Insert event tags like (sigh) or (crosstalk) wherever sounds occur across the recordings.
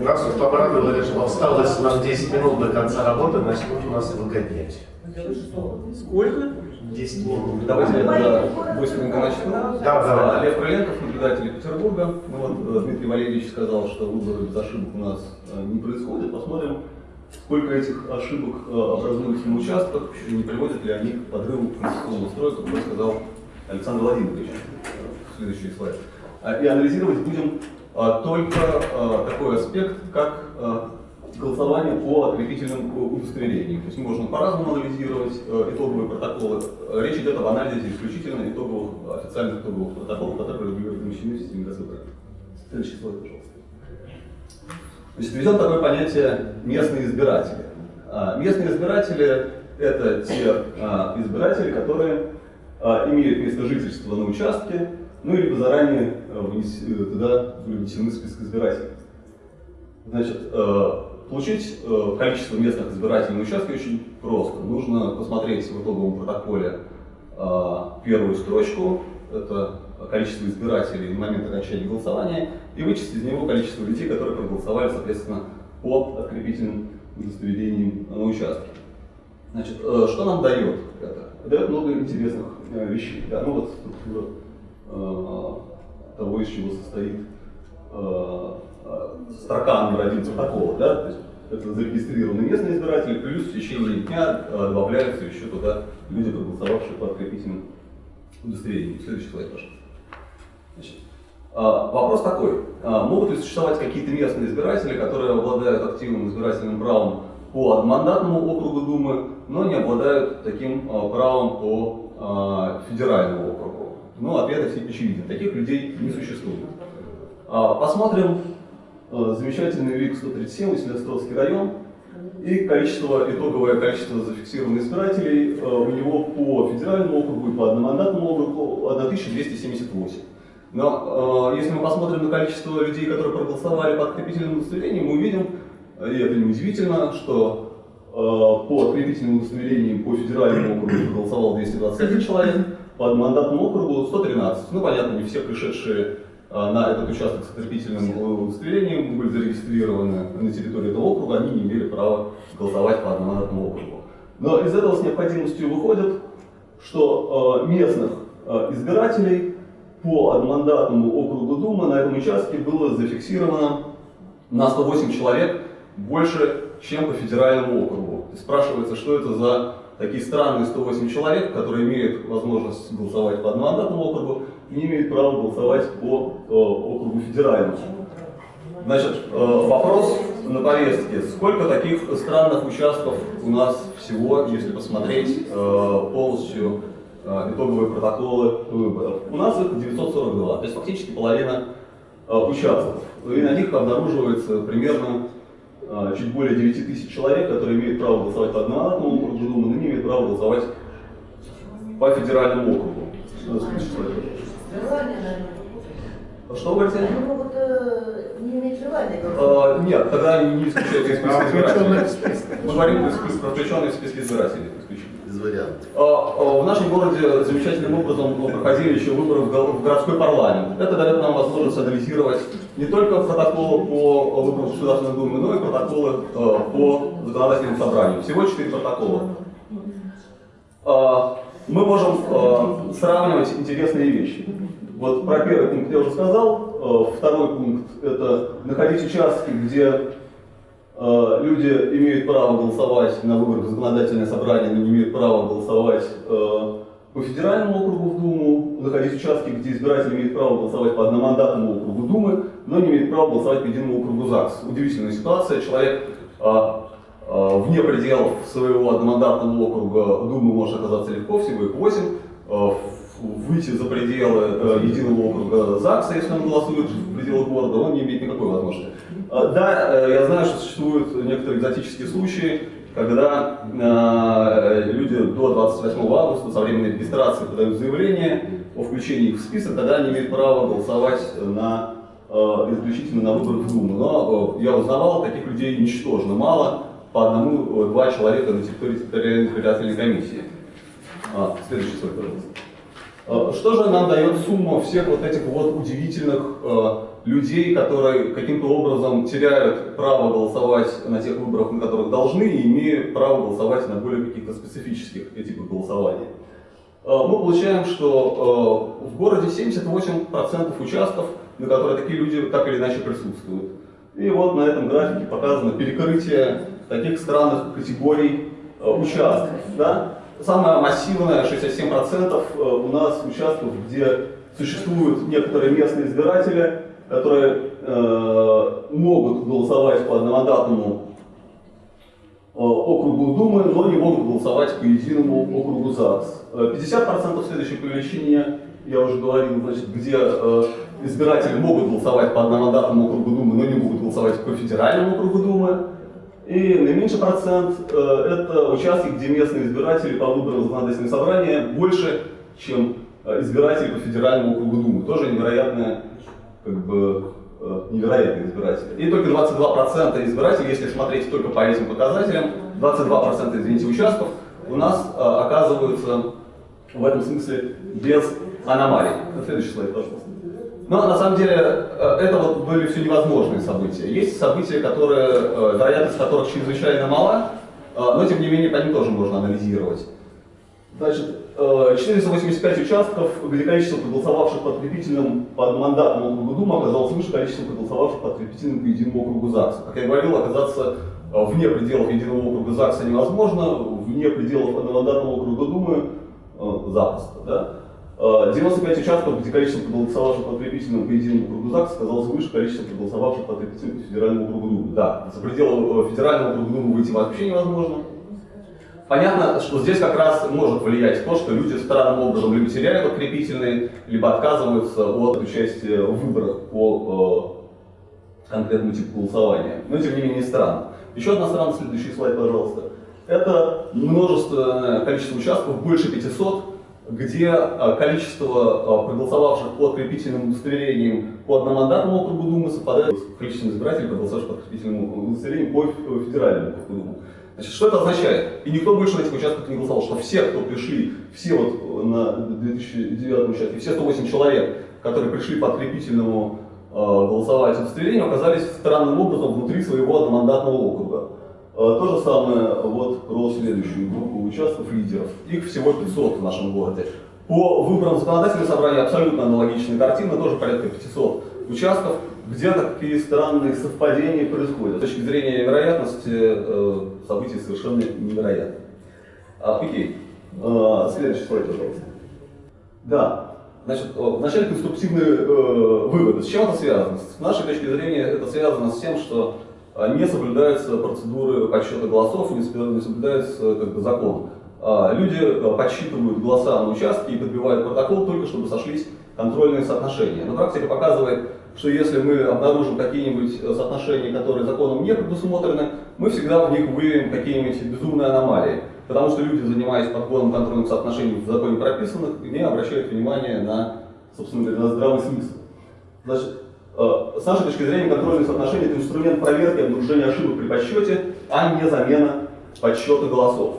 Нас вот обрадовали, что осталось нам 10 минут до конца работы, начнут у нас выгонять. Сколько? 10 минут. Давайте я тогда быстренько начну. Да, давай. Олег Крыленков, наблюдатель Петербурга. Ну вот э, Дмитрий Валерьевич сказал, что выборы без ошибок у нас э, не происходит. Посмотрим, сколько этих ошибок э, образуется на участках, и не приводят ли они к подрыву конституционного строя, как уже сказал Александр Владимирович. Следующий слайд. А, И анализировать будем только а, такой аспект, как а, голосование по открепительным э, удостоверениям. То есть можно по-разному анализировать э, итоговые протоколы. Э, Речь идет об анализе исключительно итоговых, официальных итоговых протоколов, которые регулируют помещены в системе госвыборов. Следующий слайд, пожалуйста. Значит, введем такое понятие местные избиратели. А, Местные избиратели – это те а, избиратели, которые а, имеют место жительства на участке, ну или заранее а, туда были внесены список избирателей. Значит, э, получить э, количество местных избирателей на участке очень просто. Нужно посмотреть в итоговом протоколе э, первую строчку, это количество избирателей на момент окончания голосования, и вычесть из него количество людей, которые проголосовали, соответственно, по открепительным удостоверениям на участке. Значит, э, что нам дает это? Дает много интересных э, вещей. Да, ну вот э, того, из чего состоит э, э, строка номер один протокола, да, то есть это зарегистрированные местные избиратели, плюс в течение дня э, добавляются еще туда люди, проголосовавшие по открепительным удостоверениям. Следующий слайд, пожалуйста. Значит, а, Вопрос такой, могут ли существовать какие-то местные избиратели, которые обладают активным избирательным правом по одномандатному округу Думы, но не обладают таким правом по федеральному округу? Ну, ответ очевиден, таких людей не существует. А, Посмотрим э, замечательный ВИК 137, Василиостровский район, и количество, итоговое количество зафиксированных избирателей э, у него по федеральному округу и по одномандатному округу 1278. Но э, если мы посмотрим на количество людей, которые проголосовали по открепительным удостоверениям, мы увидим, э, и это неудивительно, что э, по открепительным удостоверениям по федеральному округу проголосовал 221 человек, по одномандатному округу 113. Ну, понятно, не все пришедшие э, на этот участок с открепительным удостоверением были зарегистрированы на территории этого округа, они не имели права голосовать по одномандатному округу. Но из этого с необходимостью выходит, что э, местных э, избирателей по одномандатному округу Думы на этом участке было зафиксировано на 108 человек больше, чем по федеральному округу. И спрашивается, что это за такие странные 108 человек, которые имеют возможность голосовать по одномандатному округу не имеют права голосовать по э, округу федеральному. Значит, э, вопрос на повестке. Сколько таких странных участков у нас всего, если посмотреть э, полностью э, итоговые протоколы выборов? У нас их 942, то есть фактически половина э, участков. И на них обнаруживается примерно чуть более 9 тысяч человек, которые имеют право голосовать по одномандатному округу но не имеют права голосовать по федеральному округу. Наверное. Что вы говорите? Они могут э, не иметь желания. Э, Нет, тогда они не исключают из списка А избирателей. Мы говорим про включенные в списки избирателей. Без вариантов. А, а, В нашем городе замечательным образом проходили еще выборы в городской парламент. Это дает нам возможность анализировать не только протоколы по выборам Государственной Думы, но и протоколы э, по законодательным собраниям. Всего четыре протокола. А, Мы можем э, сравнивать интересные вещи. Вот про первый пункт я уже сказал. Э, Второй пункт – это находить участки, где Э, люди имеют право голосовать на выборах в законодательное собрание, но не имеют права голосовать э, по федеральному округу в Думу, находить участки, где избиратели имеют право голосовать по одномандатному округу Думы, но не имеют права голосовать по единому округу ЗАГС. Удивительная ситуация. Человек вне пределов своего одномандатного округа Думы может оказаться легко, всего их 8. Э, выйти за пределы э, единого округа ЗАГСа, если он голосует в пределах города, он не имеет никакой возможности. А, Да, э, я знаю, что существуют некоторые экзотические случаи, когда э, люди до 28 августа со временной регистрации подают заявление о включении их в список, тогда они имеют право голосовать на, э, исключительно на выборах в Думу. Но э, я узнавал, таких людей ничтожно мало, по одному-два человека на территории территориальной избирательной комиссии. А, следующий слайд, пожалуйста. Э, Что же нам дает сумма всех вот этих вот удивительных э, людей, которые каким-то образом теряют право голосовать на тех выборах, на которых должны, и имеют право голосовать на более каких-то специфических типах голосования. Мы получаем, что в городе 78% участков, на которые такие люди так или иначе присутствуют. И вот на этом графике показано перекрытие таких странных категорий участков. Да? Самое массивное, 67% у нас участков, где существуют некоторые местные избиратели, которые э, могут голосовать по одномандатному э, округу Думы, но не могут голосовать по единому округу ЗАГС. 50% следующее по я уже говорил, значит, где э, избиратели могут голосовать по одномандатному округу Думы, но не могут голосовать по федеральному округу Думы. И наименьший процент э, это участки, где местные избиратели по выборам законодательного собрания больше, чем Э, избиратели по федеральному округу Думы. Тоже невероятные, как бы, э, невероятные избиратели. И только 22% избирателей, если смотреть только по этим показателям, 22% извините, участков у нас э, оказываются в этом смысле без аномалий. Следующий слайд, пожалуйста. Но на самом деле это вот были все невозможные события. Есть события, которые, вероятность которых чрезвычайно мала, но тем не менее по ним тоже можно анализировать. Значит, 485 э, участков, где количество проголосовавших по открепительным по одномандатному округу Дума оказалось выше количества проголосовавших по открепительным по единому округу ЗАГСа. Как я говорил, оказаться э, вне пределов единого округа ЗАГСа невозможно, вне пределов одномандатного округа Думы э, запросто. Да? 95 участков, где количество проголосовавших по открепительному по единому округу ЗАГСа оказалось выше количества проголосовавших по открепительному по федеральному округу Думы. Да, за пределы федерального округа Думы выйти вообще невозможно. Понятно, что здесь как раз может влиять то, что люди странным образом либо теряют открепительные, либо отказываются от участия в выборах по э, конкретному типу голосования. Но тем не менее странно. Еще одна страна, следующий слайд, пожалуйста. Это множественное количество участков, больше 500, где э, количество э, проголосовавших по открепительным удостоверениям по одномандатному округу Думы совпадает с количеством избирателей, проголосовавших по открепительному удостоверению по федеральному округу Думы. Значит, что это означает? И никто больше на этих участках не голосовал, что все, кто пришли, все вот на 2009 участке, все 108 человек, которые пришли по открепительному э, голосовать удостоверению, оказались странным образом внутри своего одномандатного округа. Э, то же самое вот про следующую группу участков лидеров. Их всего 500 в нашем городе. По выборам законодательного собрания абсолютно аналогичная картина, тоже порядка 500 участков где такие странные совпадения происходят. С точки зрения вероятности э, события совершенно невероятны. А, окей. А, следующий слайд, пожалуйста. Да. Значит, вначале конструктивные э, выводы. С чем это связано? С нашей точки зрения это связано с тем, что не соблюдаются процедуры подсчета голосов, не соблюдается как бы, закон. А люди подсчитывают голоса на участке и подбивают протокол только чтобы сошлись контрольные соотношения. Но практика показывает, что если мы обнаружим какие-нибудь э, соотношения, которые законом не предусмотрены, мы всегда в них выявим какие-нибудь безумные аномалии. Потому что люди, занимаясь подбором контрольных соотношений в законе прописанных, не обращают внимания на, собственно говоря, на здравый смысл. Значит, э, с нашей точки зрения, контрольные соотношения – это инструмент проверки обнаружения ошибок при подсчете, а не замена подсчета голосов.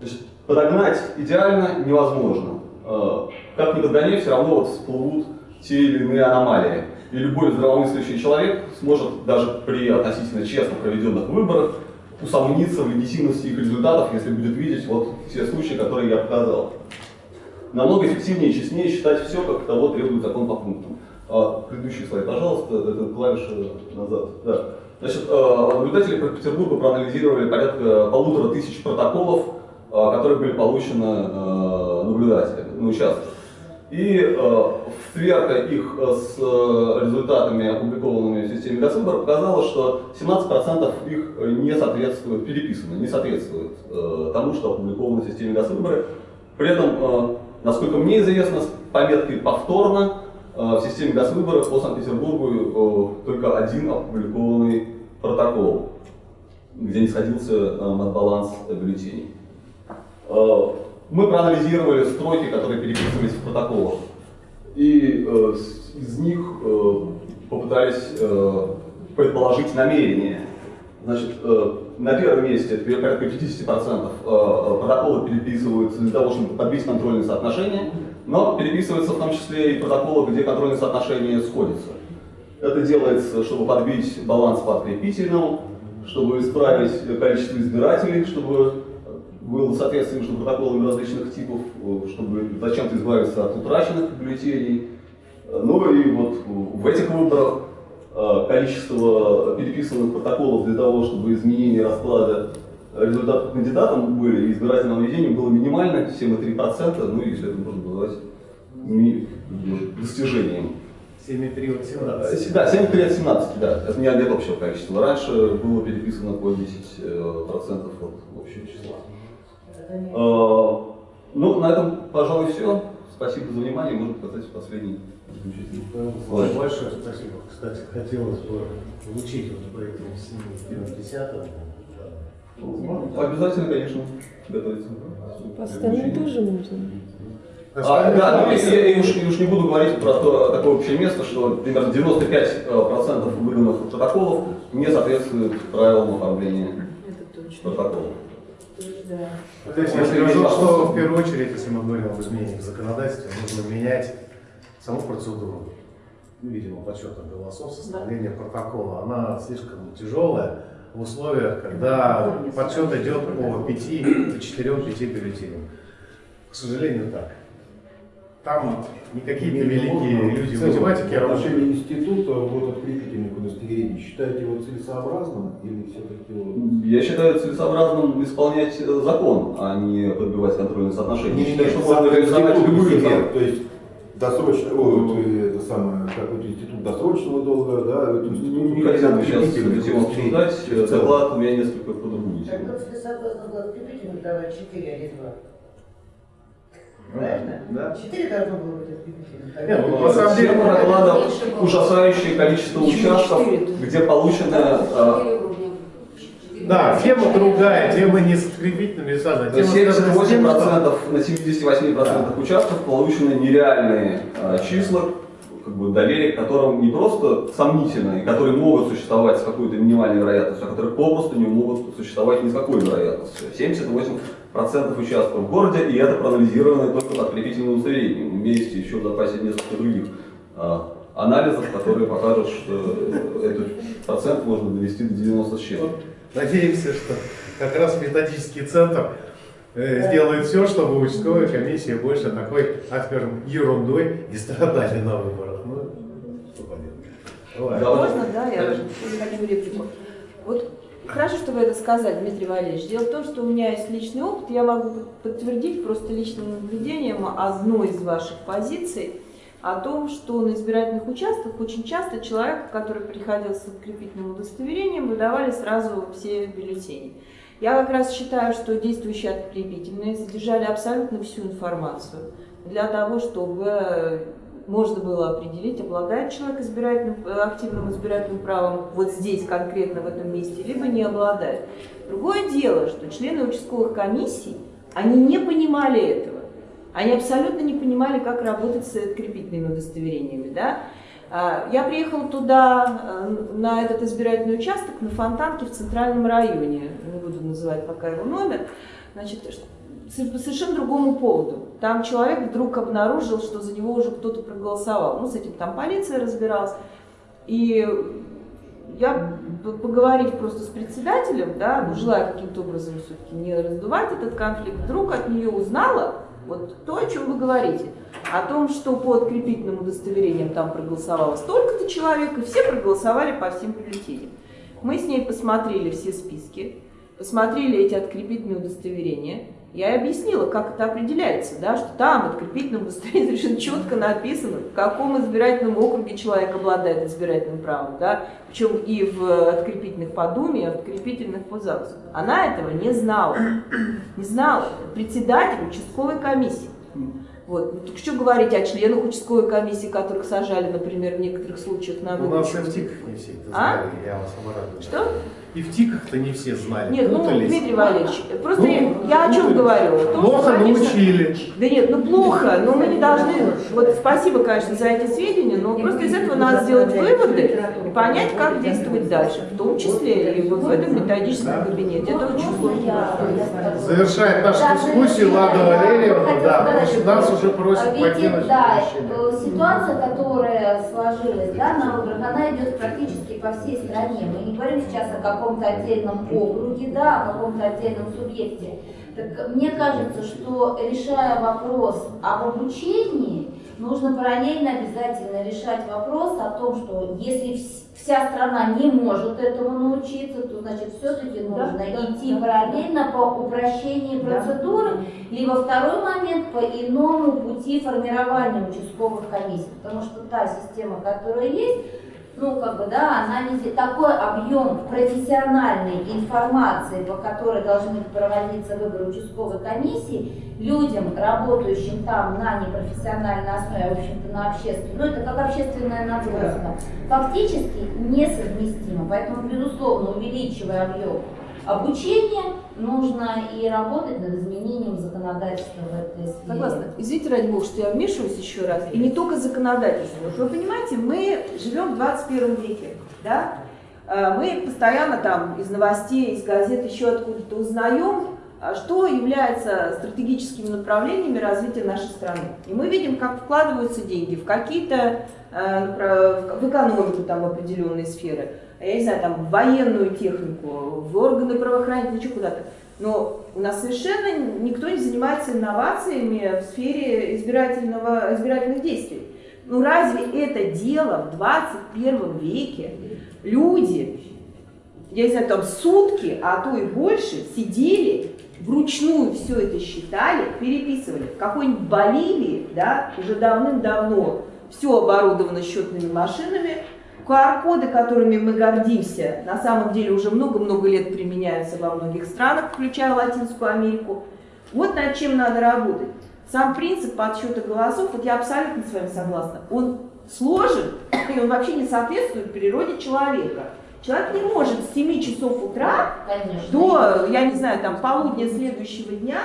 Значит, подогнать идеально невозможно. Э, как ни подгоняй, все равно вот всплывут те или иные аномалии и любой здравомыслящий человек сможет даже при относительно честно проведенных выборах усомниться в легитимности их результатов, если будет видеть вот те случаи, которые я показал. Намного эффективнее и честнее считать все, как того требует закон по пунктам. А, предыдущий слайд, пожалуйста, это клавиша назад. Да. Значит, а, наблюдатели Петербурга проанализировали порядка полутора тысяч протоколов, а, которые были получены а, наблюдателями на участках. И сверка их с результатами, опубликованными в системе Госвыбора, показала, что 17% их не соответствуют, переписаны, не соответствуют э, тому, что опубликовано в системе Госвыбора. При этом, насколько мне известно, с пометкой «повторно» в системе Госвыбора по Санкт-Петербургу э, только один опубликованный протокол, где не сходился э, баланс бюллетеней. Э, мы проанализировали строки, которые переписывались в протоколах, и э, из них э, попытались э, предположить намерение. Значит, э, на первом месте, порядка 50% э, протоколы переписываются для того, чтобы подбить контрольные соотношения, но переписываются в том числе и протоколы, где контрольные соотношения сходятся. Это делается, чтобы подбить баланс по открепительному, чтобы исправить количество избирателей, чтобы было соответствие между протоколами различных типов, чтобы зачем-то избавиться от утраченных бюллетеней. Ну и вот в этих выборах э, количество переписанных протоколов для того, чтобы изменение расклада результатов кандидатам были, и избирательным наведением было минимально, 7,3%, ну и если это можно назвать достижением. 7,3 от 17. Э, Да, 7 от 17, да. Это не от общего количества. Раньше было переписано по 10% э, процентов от общего числа. Э, Ну, на этом, пожалуй, все. Спасибо за внимание. Можно показать последний заключительный слайд. Большое спасибо. Кстати, хотелось бы получить вот по этим 7 10 Обязательно, конечно, готовиться. По остальным тоже можно. А, да, ну, если я, я уж, я уж не буду говорить про то, такое общее место, что примерно 95% выданных протоколов не соответствуют правилам оформления Это точно. протоколов. Да. Здесь я скажу, что в первую очередь, если мы говорим об изменениях в законодательстве, нужно менять саму процедуру, видимо, подсчета голосов, составления протокола. Она слишком тяжелая в условиях, когда подсчет идет по 5, по 4, 5 бюллетеням. К сожалению, так. Там не какие-то великие люди в математике в работают. отношении института вот открепительных удостоверений считаете его целесообразным или все-таки вот Я считаю целесообразным исполнять э, закон, а не подбивать контрольные соотношения. Я считаю, что можно реализовать да, меры. То есть досрочно, это самое, как вот институт досрочного долга, да, вот институт Ну, Не хотел бы сейчас открепительных эту тему удостоверений. обсуждать. Доклад у меня несколько по другую Так целесообразно было открепительным давать 4, а не 2. Правильно? Да. 4 должно было быть открепительным. Не, ну, на самом деле, доклада ужасающее количество участков, где получено э, Да, тема другая, тема не с открепительными не связана. На Тема связана с тем, что- 78%, на 78% участков получены нереальные э, числа, как бы доверие к которым не просто сомнительно, и которые могут существовать с какой-то минимальной вероятностью, а которые попросту не могут существовать ни с какой вероятностью. 78% участков в городе, и это проанализировано только открепительным удостоверением. Есть еще в запасе несколько других э, анализов, которые покажут, что э, этот процент можно довести до 90 с чем-то. Надеемся, что как раз методический центр э, сделает все, чтобы участковая комиссия больше такой, так скажем, ерундой не страдали на выборах. Ну, что поделать. Можно, да, я хочу реплику. Вот хорошо, что вы это сказали, Дмитрий Валерьевич. Дело в том, что у меня есть личный опыт, я могу подтвердить просто личным наблюдением одной из ваших позиций о том, что на избирательных участках очень часто человек, который приходил с открепительным удостоверением, выдавали сразу все бюллетени. Я как раз считаю, что действующие открепительные содержали абсолютно всю информацию для того, чтобы можно было определить, обладает человек избирательным, э, активным избирательным правом вот здесь конкретно в этом месте, либо не обладает. Другое дело, что члены участковых комиссий, они не понимали этого. Они абсолютно не понимали, как работать с открепительными удостоверениями. Да? А, Я приехала туда, э, на этот избирательный участок, на Фонтанке в центральном районе, не буду называть пока его номер, значит, по совершенно другому поводу. Там человек вдруг обнаружил, что за него уже кто-то проголосовал. Ну, с этим там полиция разбиралась. И я, поговорив просто с председателем, да, ну, желая каким-то образом все-таки не раздувать этот конфликт, вдруг от нее узнала вот то, о чем вы говорите. О том, что по открепительным удостоверениям там проголосовало столько-то человек, и все проголосовали по всем бюллетеням. Мы с ней посмотрели все списки, посмотрели эти открепительные удостоверения. Я объяснила, как это определяется, да, что там в открепительном удостоверении (laughs) совершенно четко написано, в каком избирательном округе человек обладает избирательным правом, да, причем и в открепительных по Думе, и в открепительных по ЗАГСу. Она этого не знала, не знала. Председатель участковой комиссии. Вот. Ну, так что говорить о членах участковой комиссии, которых сажали, например, в некоторых случаях на У нас и выборы? в ТИКах не все это А? знали, я вас обрадую. Что? И в ТИКах-то не все знали. Нет, ну, путались. Дмитрий Валерьевич, просто Ну, я, я о чем говорю? О том, Плохо что, конечно, научили. Да нет, ну плохо, но мы не должны, вот спасибо, конечно, за эти сведения, но просто из этого надо сделать выводы и понять, как действовать дальше, в том числе и вот в этом методическом кабинете. Это очень сложно. Завершает нашу дискуссию. Лада Валерьевна, да, нас уже просят покинуть да, помещение. Ситуация, которая сложилась да, на выборах, она идет практически по всей стране. Мы не говорим сейчас о каком-то отдельном округе, да, о каком-то отдельном субъекте. Так мне кажется, что решая вопрос об обучении, нужно параллельно обязательно решать вопрос о том, что если вс- вся страна не может этому научиться, то значит все-таки нужно да, идти да. параллельно по упрощению Да. процедуры, либо второй момент по иному пути формирования участковых комиссий, потому что та система, которая есть, ну, как бы, да, не... Такой объем профессиональной информации, по которой должны проводиться выборы участковой комиссии, людям, работающим там на непрофессиональной основе, а, в общем-то, на общественной, ну, это как общественная нагрузка, фактически несовместимо. Поэтому, безусловно, увеличивая объем обучения, нужно и работать над изменением законодательства в этой сфере. Согласна. Извините, ради бога, что я вмешиваюсь еще раз. И не только законодательство. Вы понимаете, мы живем в 21 веке, да? Э, Мы постоянно там из новостей, из газет, еще откуда-то узнаем, а, что является стратегическими направлениями развития нашей страны. И мы видим, как вкладываются деньги в какие-то, э, в экономику там определенные сферы, я не знаю, там в военную технику, в органы правоохранительные, еще куда-то. Но у нас совершенно никто не занимается инновациями в сфере избирательного, избирательных действий. Ну разве это дело в 21 веке? Люди, я не знаю, там сутки, а то и больше, сидели, вручную все это считали, переписывали. В какой-нибудь Боливии, да, уже давным-давно все оборудовано счетными машинами, QR-коды, которыми мы гордимся, на самом деле уже много-много лет применяются во многих странах, включая Латинскую Америку. Вот над чем надо работать. Сам принцип подсчета голосов, вот я абсолютно с вами согласна, он сложен, и он вообще не соответствует природе человека. Человек не может с 7 часов утра Конечно. до, я не знаю, там, полудня следующего дня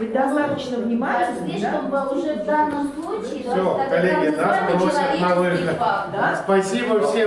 быть достаточно внимательным. да? Слишком бы уже в данном случае, так, коллеги, нас просят на выход. да? Спасибо всем.